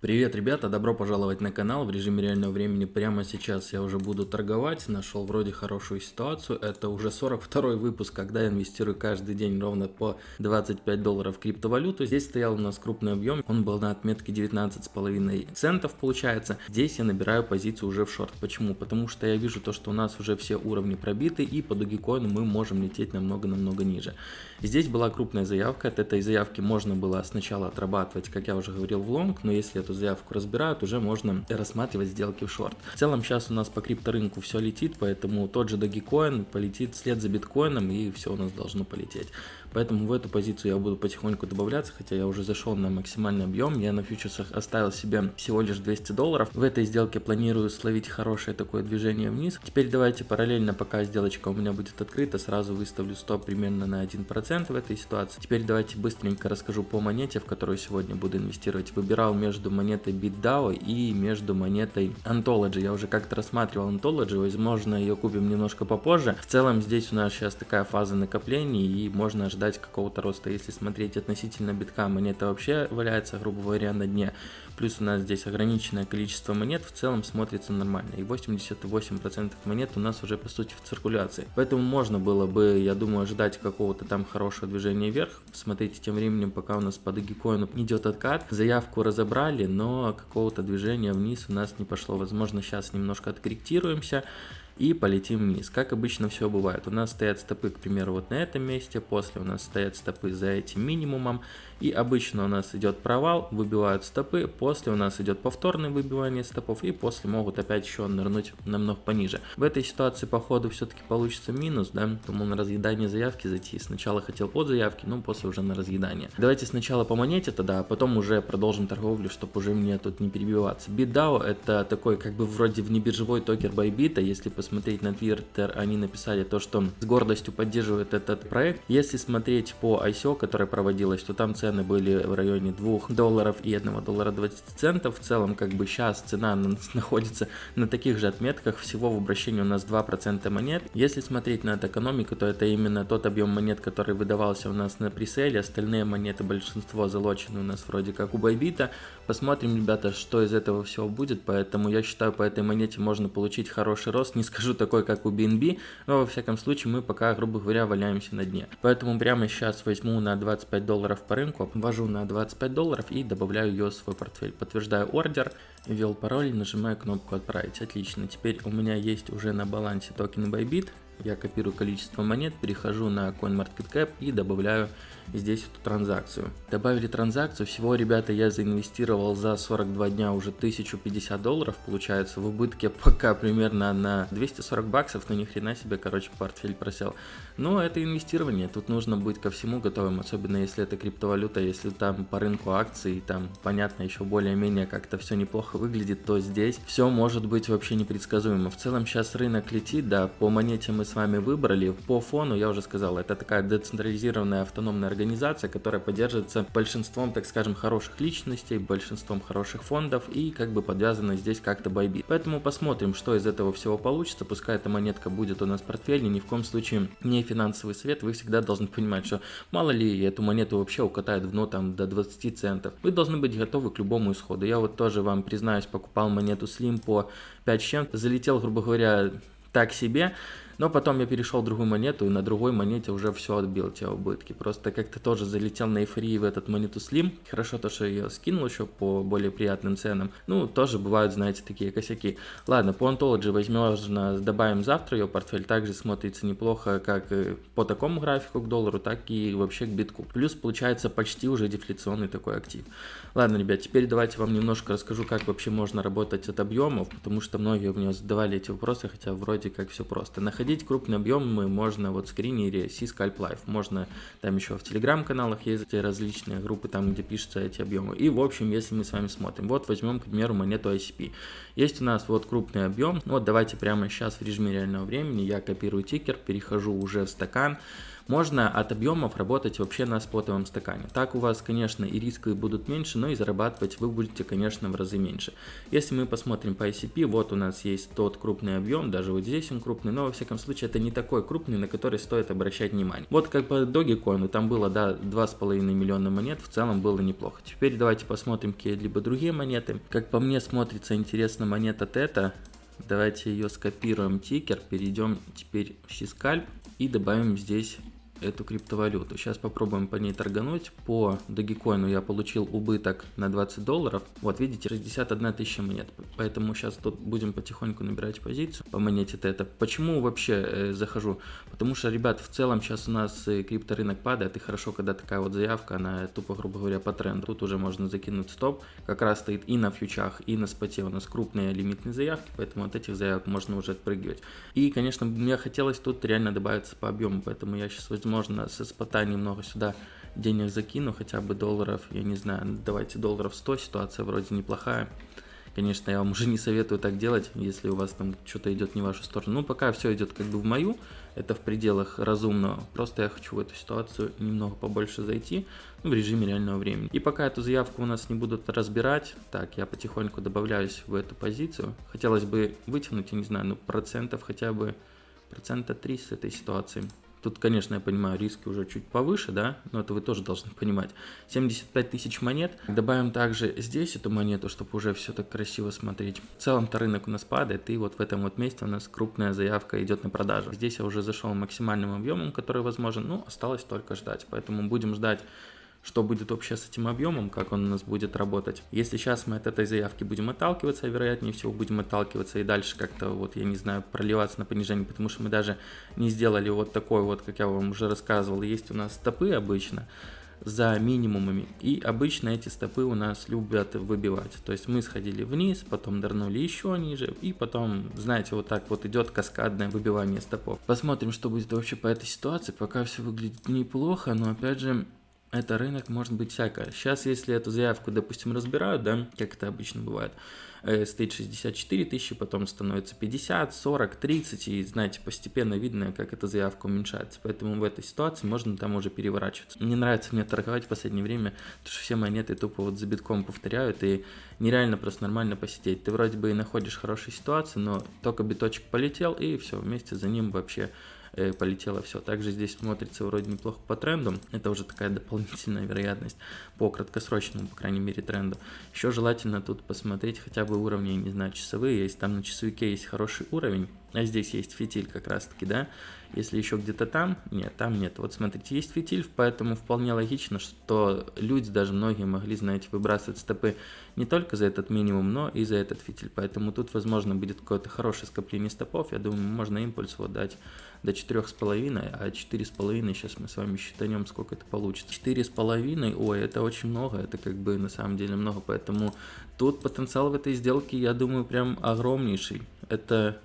Привет, ребята, добро пожаловать на канал в режиме реального времени. Прямо сейчас я уже буду торговать, нашел вроде хорошую ситуацию. Это уже 42 выпуск, когда я инвестирую каждый день ровно по 25 долларов в криптовалюту. Здесь стоял у нас крупный объем, он был на отметке 19,5 центов получается. Здесь я набираю позицию уже в шорт. Почему? Потому что я вижу то, что у нас уже все уровни пробиты и по Dogecoin мы можем лететь намного-намного ниже. Здесь была крупная заявка, от этой заявки можно было сначала отрабатывать, как я уже говорил, в лонг, но если эту заявку разбирают, уже можно рассматривать сделки в шорт. В целом сейчас у нас по крипторынку все летит, поэтому тот же Dogecoin полетит вслед за биткоином и все у нас должно полететь. Поэтому в эту позицию я буду потихоньку добавляться, хотя я уже зашел на максимальный объем. Я на фьючерсах оставил себе всего лишь 200 долларов. В этой сделке планирую словить хорошее такое движение вниз. Теперь давайте параллельно, пока сделочка у меня будет открыта, сразу выставлю стоп примерно на 1% в этой ситуации. Теперь давайте быстренько расскажу по монете, в которую сегодня буду инвестировать. Выбирал между монетой BitDAO и между монетой Ontology. Я уже как-то рассматривал Ontology, возможно ее купим немножко попозже. В целом здесь у нас сейчас такая фаза накоплений и можно ожидать ждать какого-то роста. Если смотреть относительно битка, монета вообще валяется, грубо говоря, на дне. Плюс у нас здесь ограниченное количество монет, в целом смотрится нормально. И 88% монет у нас уже по сути в циркуляции. Поэтому можно было бы, я думаю, ожидать какого-то там хорошего движения вверх. Смотрите тем временем, пока у нас по Dogecoin идет откат. Заявку разобрали, но какого-то движения вниз у нас не пошло. Возможно, сейчас немножко откорректируемся и полетим вниз. Как обычно все бывает. У нас стоят стопы, к примеру, вот на этом месте, после у нас стоят стопы за этим минимумом, и обычно у нас идет провал, выбивают стопы, после у нас идет повторное выбивание стопов, и после могут опять еще нырнуть намного пониже. В этой ситуации, по ходу, все-таки получится минус, да, тому на разъедание заявки зайти. Сначала хотел под заявки, но после уже на разъедание. Давайте сначала по монете тогда, а потом уже продолжим торговлю, чтобы уже мне тут не перебиваться. BitDAO это такой как бы вроде внебиржевой токер Bybit, если посмотреть на Twitter, они написали то, что с гордостью поддерживают этот проект. Если смотреть по ICO, которая проводилась, то там цены были в районе 2 долларов и 1 доллара 20 центов. В целом, как бы сейчас цена находится на таких же отметках. Всего в обращении у нас 2% монет. Если смотреть на экономику, то это именно тот объем монет, который выдавался у нас на преселе. Остальные монеты, большинство залочены у нас вроде как у Байбита. Посмотрим, ребята, что из этого всего будет. Поэтому я считаю, по этой монете можно получить хороший рост. Не скажу такой, как у BNB, но во всяком случае мы пока, грубо говоря, валяемся на дне. Поэтому прямо сейчас возьму на 25 долларов по рынку ввожу на 25 долларов и добавляю ее в свой портфель. Подтверждаю ордер, ввел пароль, нажимаю кнопку отправить. Отлично, теперь у меня есть уже на балансе токены Bybit. Я копирую количество монет, перехожу на CoinMarketCap и добавляю здесь эту транзакцию. Добавили транзакцию, всего, ребята, я заинвестировал за 42 дня уже 1050 долларов, получается, в убытке пока примерно на 240 баксов, но ни хрена себе, короче, портфель просел. Но это инвестирование, тут нужно быть ко всему готовым, особенно если это криптовалюта, если там по рынку акций, там, понятно, еще более-менее как-то все неплохо выглядит, то здесь все может быть вообще непредсказуемо. В целом сейчас рынок летит, да, по монете мы с вами выбрали, по фону, я уже сказал, это такая децентрализированная автономная которая поддерживается большинством, так скажем, хороших личностей, большинством хороших фондов и как бы подвязана здесь как-то Bybit. Поэтому посмотрим, что из этого всего получится. Пускай эта монетка будет у нас в портфеле, ни в коем случае не финансовый совет. Вы всегда должны понимать, что мало ли эту монету вообще укатает в дно там до 20 центов. Вы должны быть готовы к любому исходу. Я вот тоже вам признаюсь, покупал монету Slim по 5 с чем-то, залетел, грубо говоря, так себе, но потом я перешел в другую монету, и на другой монете уже все отбил те убытки. Просто как-то тоже залетел на эйфории в этот монету Slim. Хорошо то, что я ее скинул еще по более приятным ценам. Ну, тоже бывают, знаете, такие косяки. Ладно, по Ontology возможно добавим завтра ее портфель. Также смотрится неплохо как по такому графику к доллару, так и вообще к битку. Плюс получается почти уже дефляционный такой актив. Ладно, ребят, теперь давайте вам немножко расскажу, как вообще можно работать от объемов, потому что многие у меня задавали эти вопросы, хотя вроде как все просто. Находить Находить крупные объемы можно вот в скринере C-Scalp Life. Можно там еще в телеграм-каналах есть различные группы, там где пишутся эти объемы. И в общем, если мы с вами смотрим, вот возьмем, к примеру, монету ICP. Есть у нас вот крупный объем. Вот давайте прямо сейчас в режиме реального времени я копирую тикер, перехожу уже в стакан можно от объемов работать вообще на спотовом стакане. Так у вас, конечно, и риски будут меньше, но и зарабатывать вы будете, конечно, в разы меньше. Если мы посмотрим по ICP, вот у нас есть тот крупный объем, даже вот здесь он крупный, но во всяком случае это не такой крупный, на который стоит обращать внимание. Вот как по Dogecoin, там было, да, 2,5 миллиона монет, в целом было неплохо. Теперь давайте посмотрим какие-либо другие монеты. Как по мне смотрится интересно монета Тета, давайте ее скопируем тикер, перейдем теперь в Сискальп и добавим здесь эту криптовалюту. Сейчас попробуем по ней торгануть. По Dogecoin я получил убыток на 20 долларов. Вот видите, 61 тысяча монет. Поэтому сейчас тут будем потихоньку набирать позицию по монете Тета. Почему вообще э, захожу? Потому что, ребят, в целом сейчас у нас э, крипторынок падает. И хорошо, когда такая вот заявка, она тупо, грубо говоря, по тренду. Тут уже можно закинуть стоп. Как раз стоит и на фьючах, и на споте у нас крупные лимитные заявки. Поэтому от этих заявок можно уже отпрыгивать. И, конечно, мне хотелось тут реально добавиться по объему. Поэтому я сейчас возьму возможно, со спота немного сюда денег закину, хотя бы долларов, я не знаю, давайте долларов 100, ситуация вроде неплохая. Конечно, я вам уже не советую так делать, если у вас там что-то идет не в вашу сторону. Ну, пока все идет как бы в мою, это в пределах разумного. Просто я хочу в эту ситуацию немного побольше зайти ну, в режиме реального времени. И пока эту заявку у нас не будут разбирать, так, я потихоньку добавляюсь в эту позицию. Хотелось бы вытянуть, я не знаю, ну, процентов хотя бы, процента 3 с этой ситуации. Тут, конечно, я понимаю, риски уже чуть повыше, да, но это вы тоже должны понимать. 75 тысяч монет. Добавим также здесь эту монету, чтобы уже все так красиво смотреть. В целом-то рынок у нас падает, и вот в этом вот месте у нас крупная заявка идет на продажу. Здесь я уже зашел максимальным объемом, который возможен, ну, осталось только ждать. Поэтому будем ждать что будет вообще с этим объемом, как он у нас будет работать. Если сейчас мы от этой заявки будем отталкиваться, а вероятнее всего будем отталкиваться и дальше как-то, вот я не знаю, проливаться на понижение, потому что мы даже не сделали вот такой вот, как я вам уже рассказывал, есть у нас стопы обычно, за минимумами. И обычно эти стопы у нас любят выбивать. То есть мы сходили вниз, потом нырнули еще ниже, и потом, знаете, вот так вот идет каскадное выбивание стопов. Посмотрим, что будет вообще по этой ситуации. Пока все выглядит неплохо, но опять же, это рынок может быть всякое. Сейчас, если эту заявку, допустим, разбирают, да, как это обычно бывает, э, стоит 64 тысячи, потом становится 50, 40, 30, и, знаете, постепенно видно, как эта заявка уменьшается. Поэтому в этой ситуации можно там уже переворачиваться. Не нравится мне торговать в последнее время, потому что все монеты тупо вот за битком повторяют, и нереально просто нормально посидеть. Ты вроде бы и находишь хорошие ситуации, но только биточек полетел, и все, вместе за ним вообще полетело все. Также здесь смотрится вроде неплохо по тренду. Это уже такая дополнительная вероятность по краткосрочному, по крайней мере, тренду. Еще желательно тут посмотреть хотя бы уровни, не знаю, часовые. Если там на часовике есть хороший уровень, а здесь есть фитиль как раз таки, да, если еще где-то там, нет, там нет. Вот смотрите, есть фитиль, поэтому вполне логично, что люди, даже многие могли, знаете, выбрасывать стопы не только за этот минимум, но и за этот фитиль. Поэтому тут, возможно, будет какое-то хорошее скопление стопов. Я думаю, можно импульс вот дать до 4,5, а 4,5 сейчас мы с вами считаем, сколько это получится. 4,5, ой, это очень много, это как бы на самом деле много, поэтому тут потенциал в этой сделке, я думаю, прям огромнейший. Это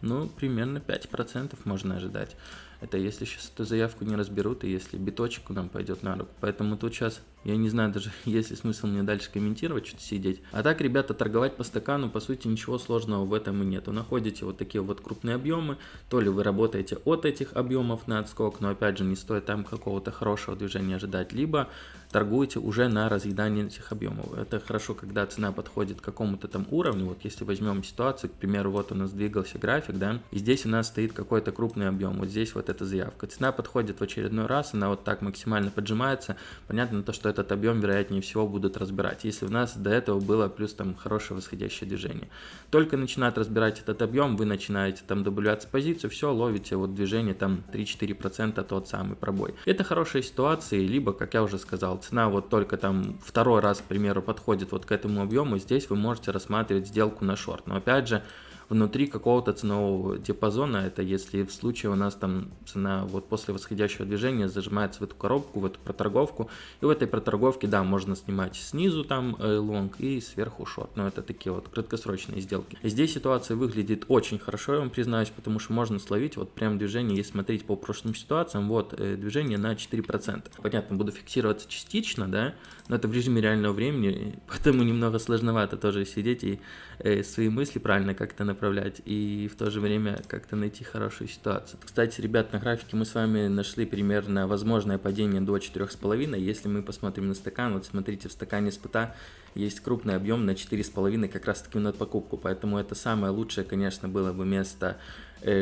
ну, примерно 5% можно ожидать. Это если сейчас эту заявку не разберут, и если биточек нам пойдет на руку. Поэтому тут сейчас я не знаю даже, есть ли смысл мне дальше комментировать, что-то сидеть. А так, ребята, торговать по стакану, по сути, ничего сложного в этом и нет. Вы находите вот такие вот крупные объемы, то ли вы работаете от этих объемов на отскок, но опять же, не стоит там какого-то хорошего движения ожидать, либо торгуете уже на разъедание этих объемов. Это хорошо, когда цена подходит к какому-то там уровню. Вот если возьмем ситуацию, к примеру, вот у нас двигался график, да, и здесь у нас стоит какой-то крупный объем, вот здесь вот эта заявка. Цена подходит в очередной раз, она вот так максимально поджимается. Понятно то, что этот объем, вероятнее всего, будут разбирать. Если у нас до этого было плюс там хорошее восходящее движение. Только начинают разбирать этот объем, вы начинаете там добавляться позицию, все, ловите вот движение там 3-4% тот самый пробой. Это хорошая ситуация, либо, как я уже сказал, цена вот только там второй раз, к примеру, подходит вот к этому объему, здесь вы можете рассматривать сделку на шорт. Но опять же, внутри какого-то ценового диапазона. Это если в случае у нас там цена вот после восходящего движения зажимается в эту коробку, в эту проторговку. И в этой проторговке, да, можно снимать снизу там э, лонг и сверху шорт. Но это такие вот краткосрочные сделки. Здесь ситуация выглядит очень хорошо, я вам признаюсь, потому что можно словить вот прям движение, если смотреть по прошлым ситуациям, вот э, движение на 4%. Понятно, буду фиксироваться частично, да, но это в режиме реального времени, поэтому немного сложновато тоже сидеть и э, свои мысли правильно как-то направлять и в то же время как-то найти хорошую ситуацию. Кстати, ребят, на графике мы с вами нашли примерно возможное падение до 4,5. Если мы посмотрим на стакан, вот смотрите, в стакане спыта есть крупный объем на 4,5 как раз таки на покупку, поэтому это самое лучшее, конечно, было бы место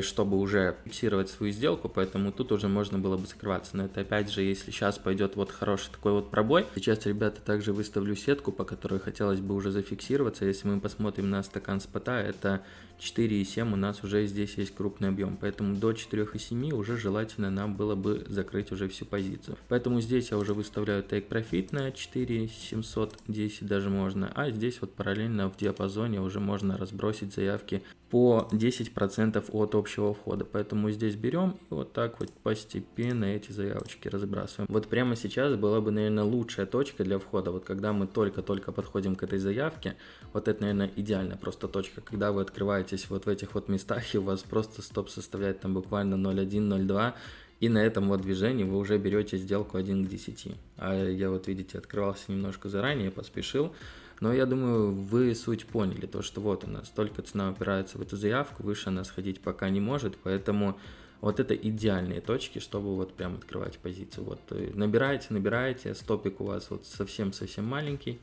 чтобы уже фиксировать свою сделку, поэтому тут уже можно было бы закрываться. Но это опять же, если сейчас пойдет вот хороший такой вот пробой. Сейчас, ребята, также выставлю сетку, по которой хотелось бы уже зафиксироваться. Если мы посмотрим на стакан спота, это 4,7 у нас уже здесь есть крупный объем, поэтому до 4,7 уже желательно нам было бы закрыть уже всю позицию. Поэтому здесь я уже выставляю take profit на 4,710 даже можно, а здесь вот параллельно в диапазоне уже можно разбросить заявки по 10% от общего входа. Поэтому здесь берем и вот так вот постепенно эти заявочки разбрасываем. Вот прямо сейчас была бы, наверное, лучшая точка для входа. Вот когда мы только-только подходим к этой заявке, вот это, наверное, идеальная просто точка, когда вы открываетесь вот в этих вот местах и у вас просто стоп составляет там буквально 0,1, 0,2 и на этом вот движении вы уже берете сделку 1 к 10. А я вот, видите, открывался немножко заранее, поспешил. Но я думаю, вы суть поняли, то что вот у нас только цена упирается в эту заявку, выше она сходить пока не может, поэтому вот это идеальные точки, чтобы вот прям открывать позицию. Вот э, набираете, набираете, стопик у вас вот совсем-совсем маленький,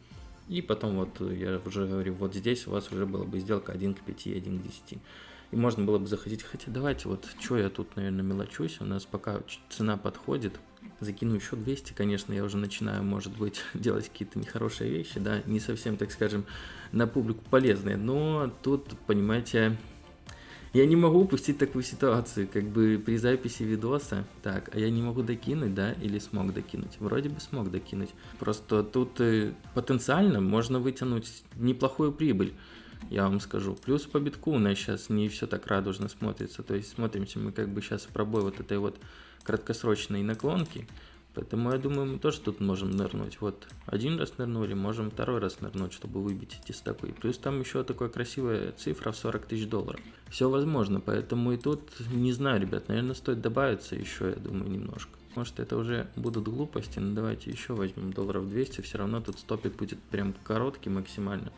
и потом вот я уже говорю, вот здесь у вас уже была бы сделка 1 к 5, 1 к 10. И можно было бы заходить, хотя давайте вот, что я тут, наверное, мелочусь, у нас пока цена подходит, закину еще 200, конечно, я уже начинаю, может быть, делать какие-то нехорошие вещи, да, не совсем, так скажем, на публику полезные, но тут, понимаете, я не могу упустить такую ситуацию, как бы при записи видоса, так, а я не могу докинуть, да, или смог докинуть? Вроде бы смог докинуть, просто тут э, потенциально можно вытянуть неплохую прибыль, я вам скажу. Плюс по битку у нас сейчас не все так радужно смотрится, то есть смотримся мы как бы сейчас пробой вот этой вот краткосрочные наклонки. Поэтому я думаю, мы тоже тут можем нырнуть. Вот один раз нырнули, можем второй раз нырнуть, чтобы выбить эти стопы. Плюс там еще такая красивая цифра в 40 тысяч долларов. Все возможно, поэтому и тут, не знаю, ребят, наверное, стоит добавиться еще, я думаю, немножко. Может это уже будут глупости, но давайте еще возьмем долларов 200, все равно тут стопик будет прям короткий максимально.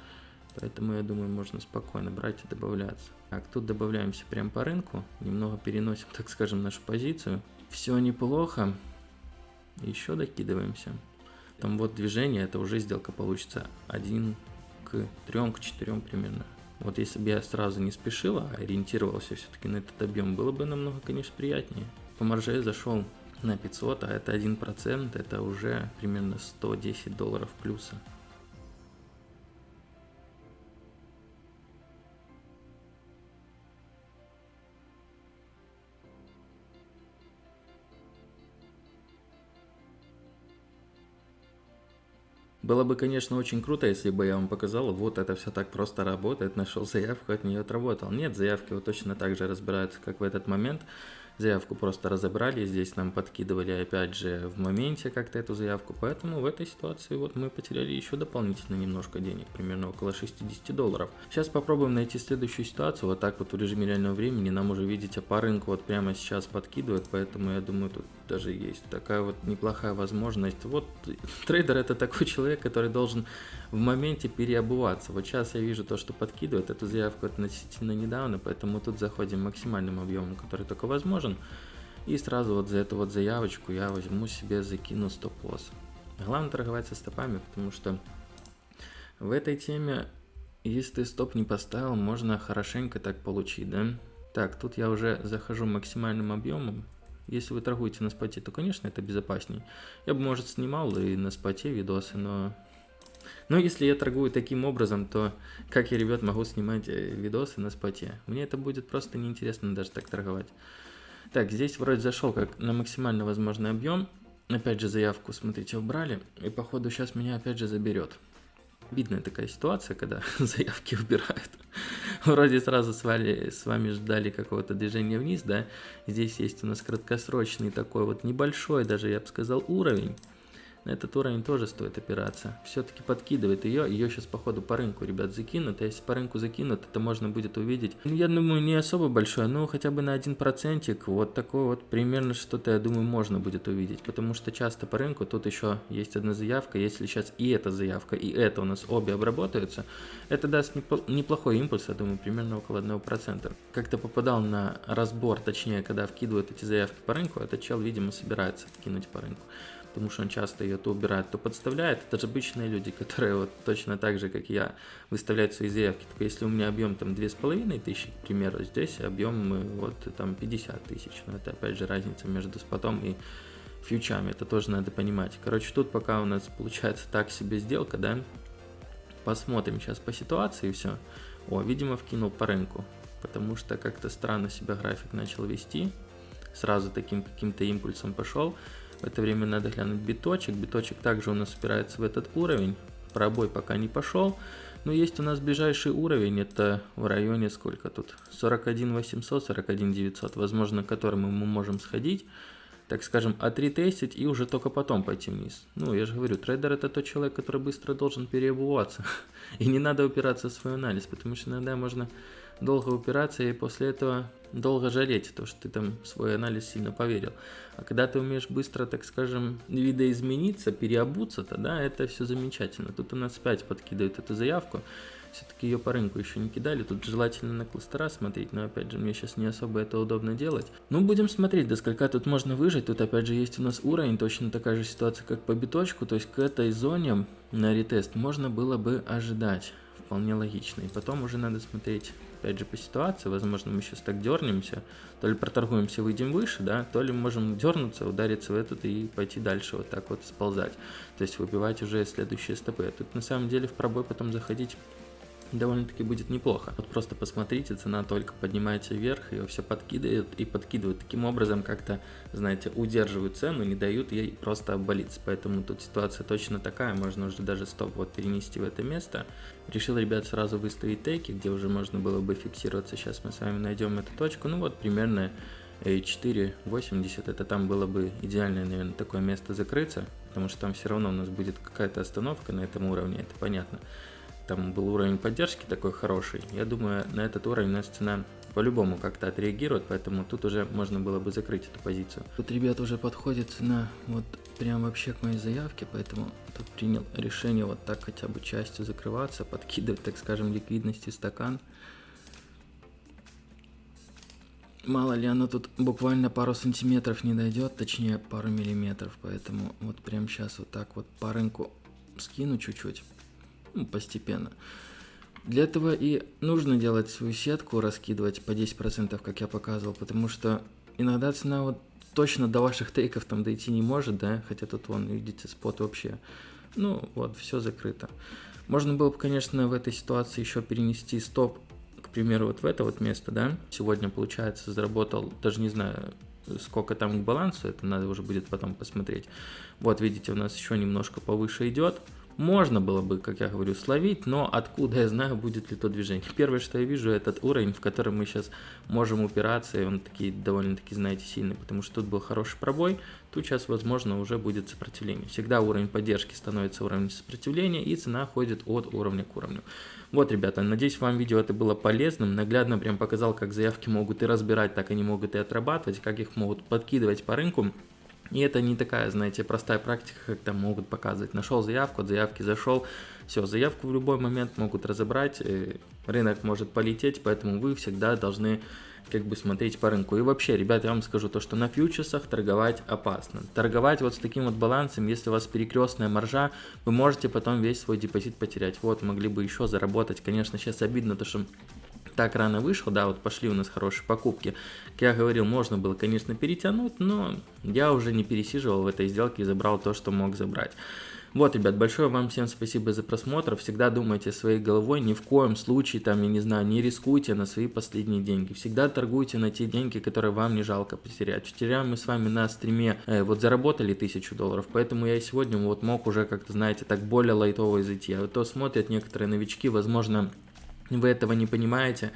Поэтому я думаю, можно спокойно брать и добавляться. Так, тут добавляемся прям по рынку, немного переносим, так скажем, нашу позицию. Все неплохо. Еще докидываемся. Там вот движение, это уже сделка получится 1 к 3, к 4 примерно. Вот если бы я сразу не спешил, а ориентировался все-таки на этот объем, было бы намного, конечно, приятнее. По марже зашел на 500, а это 1%, это уже примерно 110 долларов плюса. Было бы, конечно, очень круто, если бы я вам показал, вот это все так просто работает, нашел заявку, от нее отработал. Нет, заявки вот точно так же разбираются, как в этот момент. Заявку просто разобрали, здесь нам подкидывали опять же в моменте как-то эту заявку, поэтому в этой ситуации вот мы потеряли еще дополнительно немножко денег, примерно около 60 долларов. Сейчас попробуем найти следующую ситуацию, вот так вот в режиме реального времени, нам уже видите по рынку вот прямо сейчас подкидывает, поэтому я думаю тут даже есть такая вот неплохая возможность. Вот трейдер это такой человек, который должен в моменте переобуваться. Вот сейчас я вижу то, что подкидывает эту заявку относительно недавно, поэтому тут заходим максимальным объемом, который только возможен. И сразу вот за эту вот заявочку я возьму себе, закину стоп-лосс. Главное торговать со стопами, потому что в этой теме, если ты стоп не поставил, можно хорошенько так получить, да? Так, тут я уже захожу максимальным объемом. Если вы торгуете на споте, то, конечно, это безопасней. Я бы, может, снимал и на споте видосы, но но если я торгую таким образом, то как я, ребят, могу снимать э, видосы на споте? Мне это будет просто неинтересно даже так торговать. Так, здесь вроде зашел как на максимально возможный объем. Опять же заявку, смотрите, убрали. И походу сейчас меня опять же заберет. Видная такая ситуация, когда заявки убирают. Вроде сразу с вами, с вами ждали какого-то движения вниз, да. Здесь есть у нас краткосрочный такой вот небольшой, даже я бы сказал, уровень на этот уровень тоже стоит опираться. Все-таки подкидывает ее, ее сейчас походу по рынку, ребят, закинут, а если по рынку закинут, это можно будет увидеть. Ну, я думаю, не особо большое, но хотя бы на один процентик, вот такой вот примерно что-то, я думаю, можно будет увидеть, потому что часто по рынку тут еще есть одна заявка, если сейчас и эта заявка, и это у нас обе обработаются, это даст неплохой импульс, я думаю, примерно около 1%. Как-то попадал на разбор, точнее, когда вкидывают эти заявки по рынку, этот чел, видимо, собирается вкинуть по рынку потому что он часто ее то убирает, то подставляет. Это же обычные люди, которые вот точно так же, как я, выставляют свои заявки. Только если у меня объем там 2500, к примеру, здесь объем вот там 50 тысяч. Но это опять же разница между спотом и фьючами, это тоже надо понимать. Короче, тут пока у нас получается так себе сделка, да, посмотрим сейчас по ситуации и все. О, видимо, вкинул по рынку, потому что как-то странно себя график начал вести, сразу таким каким-то импульсом пошел. В это время надо глянуть биточек. Биточек также у нас упирается в этот уровень. Пробой пока не пошел. Но есть у нас ближайший уровень, это в районе сколько тут? 41 800, 41 900, возможно, к которому мы можем сходить, так скажем, отретестить и уже только потом пойти вниз. Ну, я же говорю, трейдер это тот человек, который быстро должен переобуваться. И не надо упираться в свой анализ, потому что иногда можно долго упираться и после этого долго жалеть, то, что ты там свой анализ сильно поверил. А когда ты умеешь быстро, так скажем, видоизмениться, переобуться, то да, это все замечательно. Тут у нас опять подкидывают эту заявку. Все-таки ее по рынку еще не кидали. Тут желательно на кластера смотреть, но опять же, мне сейчас не особо это удобно делать. Ну, будем смотреть, до сколька тут можно выжить. Тут опять же есть у нас уровень, точно такая же ситуация, как по биточку. То есть к этой зоне на ретест можно было бы ожидать. Вполне логично. И потом уже надо смотреть опять же, по ситуации, возможно, мы сейчас так дернемся, то ли проторгуемся, выйдем выше, да, то ли можем дернуться, удариться в этот и пойти дальше, вот так вот сползать. То есть выбивать уже следующие стопы. Тут на самом деле в пробой потом заходить довольно-таки будет неплохо. Вот просто посмотрите, цена только поднимается вверх, ее все подкидывают и подкидывают. Таким образом как-то, знаете, удерживают цену, не дают ей просто обвалиться. Поэтому тут ситуация точно такая, можно уже даже стоп вот перенести в это место. Решил, ребят, сразу выставить теки, где уже можно было бы фиксироваться. Сейчас мы с вами найдем эту точку. Ну вот примерно 4.80, это там было бы идеальное, наверное, такое место закрыться, потому что там все равно у нас будет какая-то остановка на этом уровне, это понятно там был уровень поддержки такой хороший, я думаю, на этот уровень у нас цена по-любому как-то отреагирует, поэтому тут уже можно было бы закрыть эту позицию. Тут, ребят, уже подходит цена вот прям вообще к моей заявке, поэтому тут принял решение вот так хотя бы частью закрываться, подкидывать, так скажем, ликвидности стакан. Мало ли оно тут буквально пару сантиметров не дойдет, точнее пару миллиметров, поэтому вот прям сейчас вот так вот по рынку скину чуть-чуть ну, постепенно. Для этого и нужно делать свою сетку, раскидывать по 10%, как я показывал, потому что иногда цена вот точно до ваших тейков там дойти не может, да, хотя тут вон, видите, спот вообще, ну вот, все закрыто. Можно было бы, конечно, в этой ситуации еще перенести стоп, к примеру, вот в это вот место, да, сегодня, получается, заработал, даже не знаю, сколько там к балансу, это надо уже будет потом посмотреть. Вот, видите, у нас еще немножко повыше идет, можно было бы, как я говорю, словить, но откуда я знаю, будет ли то движение. Первое, что я вижу, этот уровень, в котором мы сейчас можем упираться, и он такие довольно-таки, знаете, сильный, потому что тут был хороший пробой, тут сейчас, возможно, уже будет сопротивление. Всегда уровень поддержки становится уровнем сопротивления, и цена ходит от уровня к уровню. Вот, ребята, надеюсь, вам видео это было полезным, наглядно прям показал, как заявки могут и разбирать, так они могут и отрабатывать, как их могут подкидывать по рынку. И это не такая, знаете, простая практика, как там могут показывать. Нашел заявку, от заявки зашел, все, заявку в любой момент могут разобрать, э, рынок может полететь, поэтому вы всегда должны как бы смотреть по рынку. И вообще, ребят, я вам скажу то, что на фьючерсах торговать опасно. Торговать вот с таким вот балансом, если у вас перекрестная маржа, вы можете потом весь свой депозит потерять. Вот, могли бы еще заработать. Конечно, сейчас обидно, то что так рано вышел, да, вот пошли у нас хорошие покупки. Как я говорил, можно было, конечно, перетянуть, но я уже не пересиживал в этой сделке и забрал то, что мог забрать. Вот, ребят, большое вам всем спасибо за просмотр. Всегда думайте своей головой, ни в коем случае, там, я не знаю, не рискуйте на свои последние деньги. Всегда торгуйте на те деньги, которые вам не жалко потерять. Вчера мы с вами на стриме э, вот заработали тысячу долларов, поэтому я сегодня вот мог уже как-то, знаете, так более лайтово зайти. А то смотрят некоторые новички, возможно, вы этого не понимаете.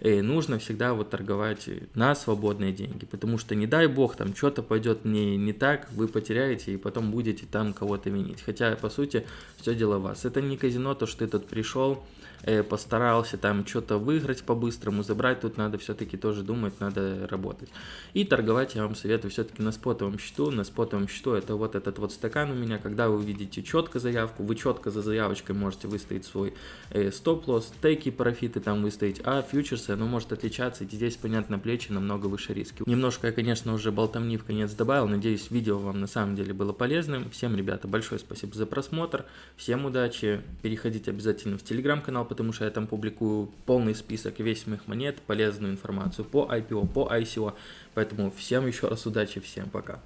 э, нужно всегда вот торговать на свободные деньги, потому что не дай бог там что-то пойдет не, не так, вы потеряете и потом будете там кого-то винить. Хотя, по сути, все дело вас. Это не казино, то, что ты тут пришел, постарался там что-то выиграть по-быстрому, забрать, тут надо все-таки тоже думать, надо работать. И торговать я вам советую все-таки на спотовом счету. На спотовом счету это вот этот вот стакан у меня, когда вы увидите четко заявку, вы четко за заявочкой можете выставить свой э, стоп-лосс, тейки, профиты там выставить, а фьючерсы, оно может отличаться, и здесь, понятно, плечи намного выше риски. Немножко я, конечно, уже болтовни в конец добавил, надеюсь, видео вам на самом деле было полезным. Всем, ребята, большое спасибо за просмотр, всем удачи, переходите обязательно в телеграм-канал, потому что я там публикую полный список весь моих монет, полезную информацию по IPO, по ICO, поэтому всем еще раз удачи, всем пока.